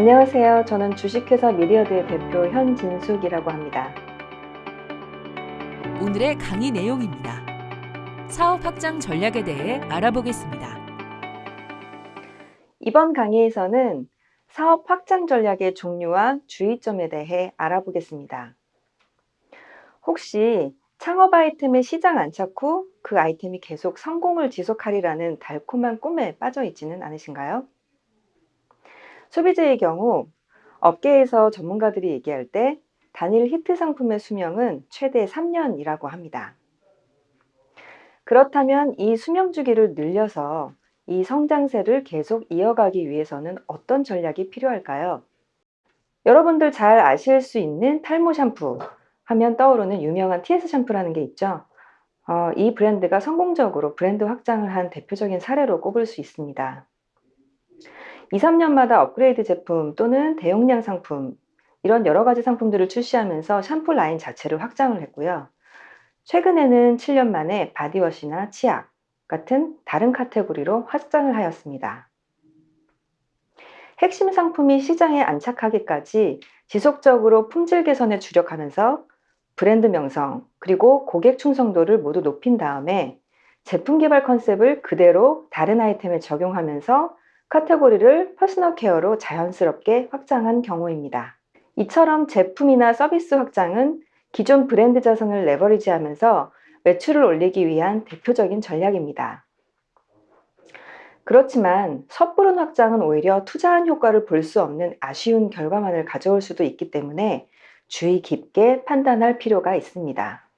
안녕하세요. 저는 주식회사 미리어드의 대표 현진숙이라고 합니다. 오늘의 강의 내용입니다. 사업 확장 전략에 대해 알아보겠습니다. 이번 강의에서는 사업 확장 전략의 종류와 주의점에 대해 알아보겠습니다. 혹시 창업 아이템의 시장 안착 후 그 아이템이 계속 성공을 지속하리라는 달콤한 꿈에 빠져 있지는 않으신가요? 소비재의 경우 업계에서 전문가들이 얘기할 때 단일 히트 상품의 수명은 최대 3년이라고 합니다. 그렇다면 이 수명 주기를 늘려서 이 성장세를 계속 이어가기 위해서는 어떤 전략이 필요할까요? 여러분들 잘 아실 수 있는 탈모 샴푸 하면 떠오르는 유명한 TS 샴푸라는 게 있죠. 어, 이 브랜드가 성공적으로 브랜드 확장을 한 대표적인 사례로 꼽을 수 있습니다. 2, 3년마다 업그레이드 제품 또는 대용량 상품 이런 여러 가지 상품들을 출시하면서 샴푸 라인 자체를 확장을 했고요. 최근에는 7년 만에 바디워시나 치약 같은 다른 카테고리로 확장을 하였습니다. 핵심 상품이 시장에 안착하기까지 지속적으로 품질 개선에 주력하면서 브랜드 명성 그리고 고객 충성도를 모두 높인 다음에 제품 개발 컨셉을 그대로 다른 아이템에 적용하면서 카테고리를 personal care로 자연스럽게 확장한 경우입니다. 이처럼 제품이나 서비스 확장은 기존 브랜드 자산을 leverage하면서 매출을 올리기 위한 대표적인 전략입니다. 그렇지만 섣부른 확장은 오히려 투자한 효과를 볼 수 없는 아쉬운 결과만을 가져올 수도 있기 때문에 주의 깊게 판단할 필요가 있습니다.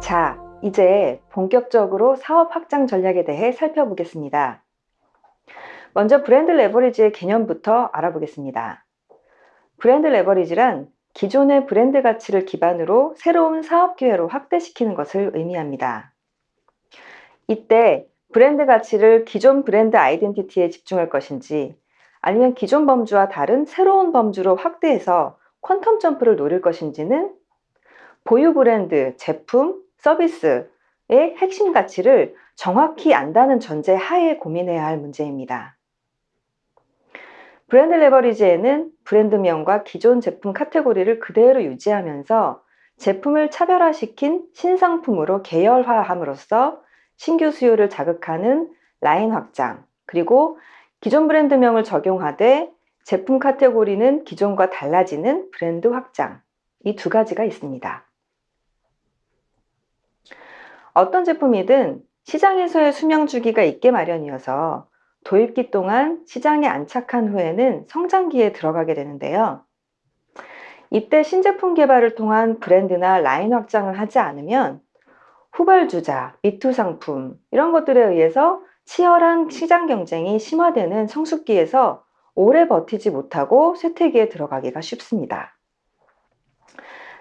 자, 이제 본격적으로 사업 확장 전략에 대해 살펴보겠습니다. 먼저 브랜드 레버리지의 개념부터 알아보겠습니다. 브랜드 레버리지란 기존의 브랜드 가치를 기반으로 새로운 사업 기회로 확대시키는 것을 의미합니다. 이때 브랜드 가치를 기존 브랜드 아이덴티티에 집중할 것인지 아니면 기존 범주와 다른 새로운 범주로 확대해서 퀀텀 점프를 노릴 것인지는 보유 브랜드, 제품, 서비스의 핵심 가치를 정확히 안다는 전제 하에 고민해야 할 문제입니다. 브랜드 레버리지에는 브랜드명과 기존 제품 카테고리를 그대로 유지하면서 제품을 차별화시킨 신상품으로 계열화함으로써 신규 수요를 자극하는 라인 확장, 그리고 기존 브랜드명을 적용하되 제품 카테고리는 기존과 달라지는 브랜드 확장, 이 두 가지가 있습니다. 어떤 제품이든 시장에서의 수명 주기가 있게 마련이어서 도입기 동안 시장에 안착한 후에는 성장기에 들어가게 되는데요. 이때 신제품 개발을 통한 브랜드나 라인 확장을 하지 않으면 후발주자, 미투 상품 이런 것들에 의해서 치열한 시장 경쟁이 심화되는 성숙기에서 오래 버티지 못하고 쇠퇴기에 들어가기가 쉽습니다.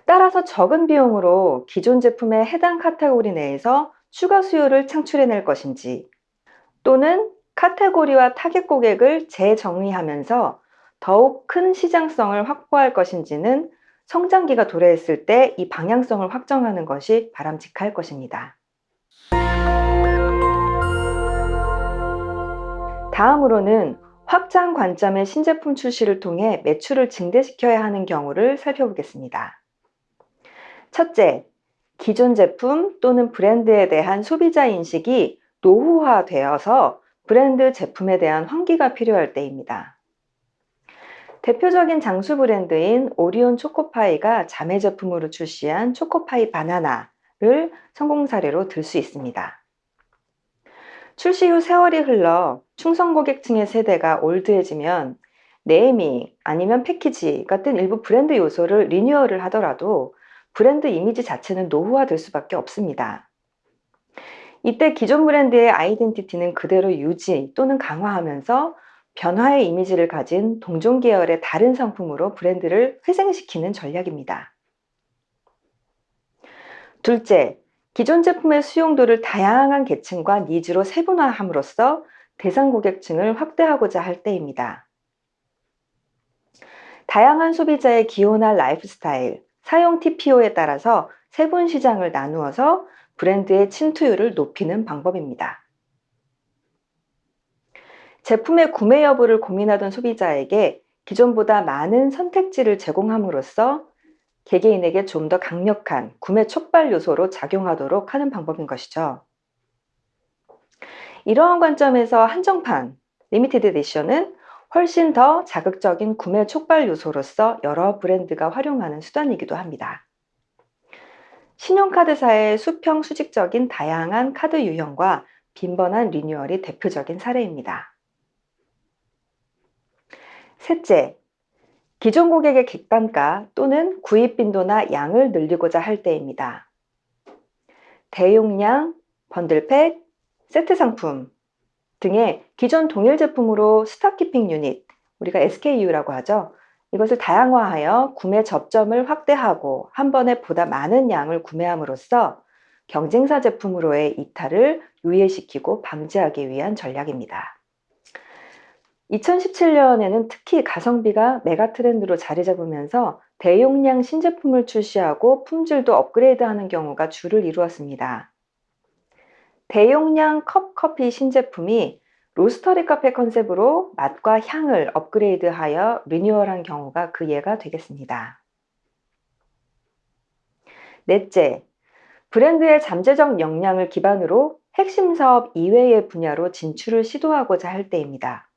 따라서 적은 비용으로 기존 제품의 해당 카테고리 내에서 추가 수요를 창출해낼 것인지 또는 카테고리와 타겟 고객을 재정의하면서 더욱 큰 시장성을 확보할 것인지는 성장기가 도래했을 때 이 방향성을 확정하는 것이 바람직할 것입니다. 다음으로는 확장 관점의 신제품 출시를 통해 매출을 증대시켜야 하는 경우를 살펴보겠습니다. 첫째, 기존 제품 또는 브랜드에 대한 소비자 인식이 노후화되어서 브랜드 제품에 대한 환기가 필요할 때입니다. 대표적인 장수 브랜드인 오리온 초코파이가 자매 제품으로 출시한 초코파이 바나나를 성공 사례로 들 수 있습니다. 출시 후 세월이 흘러 충성 고객층의 세대가 올드해지면 네이밍 아니면 패키지 같은 일부 브랜드 요소를 리뉴얼을 하더라도 브랜드 이미지 자체는 노후화될 수밖에 없습니다. 이때 기존 브랜드의 아이덴티티는 그대로 유지 또는 강화하면서 변화의 이미지를 가진 동종 계열의 다른 상품으로 브랜드를 회생시키는 전략입니다. 둘째, 기존 제품의 수용도를 다양한 계층과 needs로 세분화함으로써 대상 고객층을 확대하고자 할 때입니다. 다양한 소비자의 기호나 라이프 스타일, 사용 TPO에 따라서 세분 시장을 나누어서 브랜드의 침투율을 높이는 방법입니다. 제품의 구매 여부를 고민하던 소비자에게 기존보다 많은 선택지를 제공함으로써 개개인에게 좀 더 강력한 구매 촉발 요소로 작용하도록 하는 방법인 것이죠. 이러한 관점에서 한정판, limited edition은 훨씬 더 자극적인 구매 촉발 요소로서 여러 브랜드가 활용하는 수단이기도 합니다. 신용카드사의 수평 수직적인 다양한 카드 유형과 빈번한 리뉴얼이 대표적인 사례입니다. 셋째, 기존 고객의 객단가 또는 구입 빈도나 양을 늘리고자 할 때입니다. 대용량, bundle pack, 세트 상품 등의 기존 동일 제품으로 stock keeping unit, 우리가 SKU라고 하죠. 이것을 다양화하여 구매 접점을 확대하고 한 번에 보다 많은 양을 구매함으로써 경쟁사 제품으로의 이탈을 유예시키고 방지하기 위한 전략입니다. 2017년에는 특히 가성비가 메가 트렌드로 자리 잡으면서 대용량 신제품을 출시하고 품질도 업그레이드하는 경우가 주를 이루었습니다. 대용량 컵 커피 신제품이 로스터리 카페 컨셉으로 맛과 향을 업그레이드하여 리뉴얼한 경우가 그 예가 되겠습니다. 넷째, 브랜드의 잠재적 역량을 기반으로 핵심 사업 이외의 분야로 진출을 시도하고자 할 때입니다.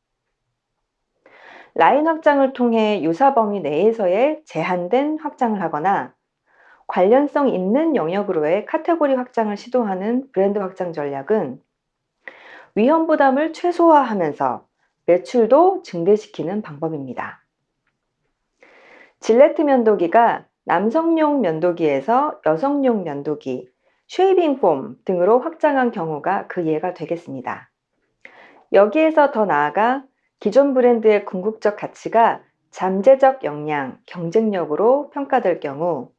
라인 확장을 통해 유사 범위 내에서의 제한된 확장을 하거나 관련성 있는 영역으로의 카테고리 확장을 시도하는 브랜드 확장 전략은 위험 부담을 최소화하면서 매출도 증대시키는 방법입니다. 질레트 면도기가 남성용 면도기에서 여성용 면도기, shaving foam 등으로 확장한 경우가 그 예가 되겠습니다. 여기에서 더 나아가 기존 브랜드의 궁극적 가치가 잠재적 역량, 경쟁력으로 평가될 경우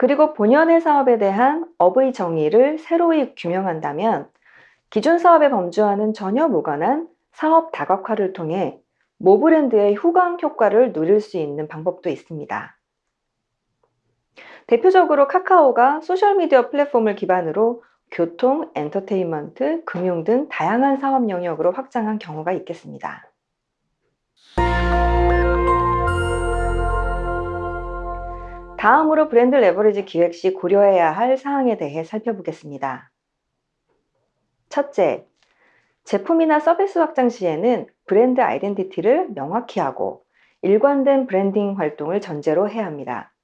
그리고 본연의 사업에 대한 업의 정의를 새로이 규명한다면 기존 사업에 범주와는 전혀 무관한 사업 다각화를 통해 모 브랜드의 후광 효과를 누릴 수 있는 방법도 있습니다. 대표적으로 카카오가 소셜미디어 플랫폼을 기반으로 교통, 엔터테인먼트, 금융 등 다양한 사업 영역으로 확장한 경우가 있겠습니다. 다음으로 브랜드 레버리지 기획 시 고려해야 할 사항에 대해 살펴보겠습니다. 첫째, 제품이나 서비스 확장 시에는 브랜드 아이덴티티를 명확히 하고 일관된 브랜딩 활동을 전제로 해야 합니다.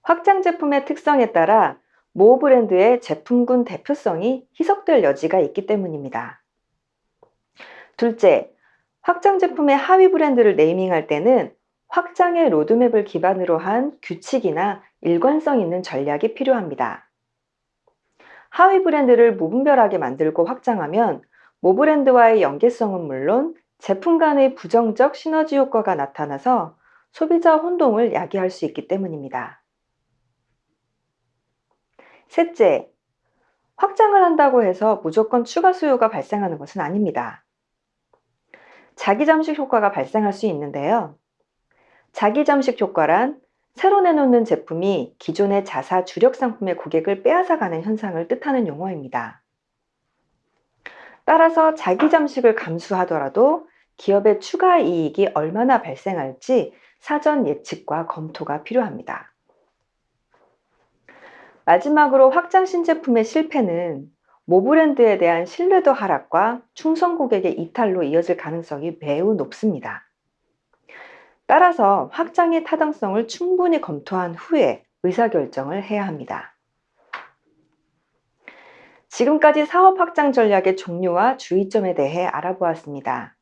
확장 제품의 특성에 따라 모 브랜드의 제품군 대표성이 희석될 여지가 있기 때문입니다. 둘째, 확장 제품의 하위 브랜드를 네이밍할 때는 확장의 로드맵을 기반으로 한 규칙이나 일관성 있는 전략이 필요합니다. 하위 브랜드를 무분별하게 만들고 확장하면 모 브랜드와의 연계성은 물론 제품 간의 부정적 시너지 효과가 나타나서 소비자 혼동을 야기할 수 있기 때문입니다. 셋째, 확장을 한다고 해서 무조건 추가 수요가 발생하는 것은 아닙니다. 자기 잠식 효과가 발생할 수 있는데요. 자기 잠식 효과란 새로 내놓는 제품이 기존의 자사 주력 상품의 고객을 빼앗아가는 현상을 뜻하는 용어입니다. 따라서 자기 잠식을 감수하더라도 기업의 추가 이익이 얼마나 발생할지 사전 예측과 검토가 필요합니다. 마지막으로 확장 신제품의 실패는 모 브랜드에 대한 신뢰도 하락과 충성 고객의 이탈로 이어질 가능성이 매우 높습니다. 따라서 확장의 타당성을 충분히 검토한 후에 의사결정을 해야 합니다. 지금까지 사업 확장 전략의 종류와 주의점에 대해 알아보았습니다.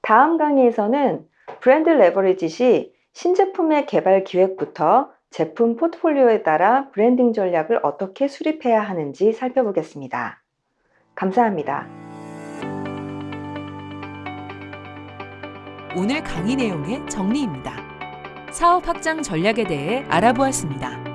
다음 강의에서는 브랜드 레버리지 시 신제품의 개발 기획부터 제품 포트폴리오에 따라 브랜딩 전략을 어떻게 수립해야 하는지 살펴보겠습니다. 감사합니다. 오늘 강의 내용의 정리입니다. 사업 확장 전략에 대해 알아보았습니다.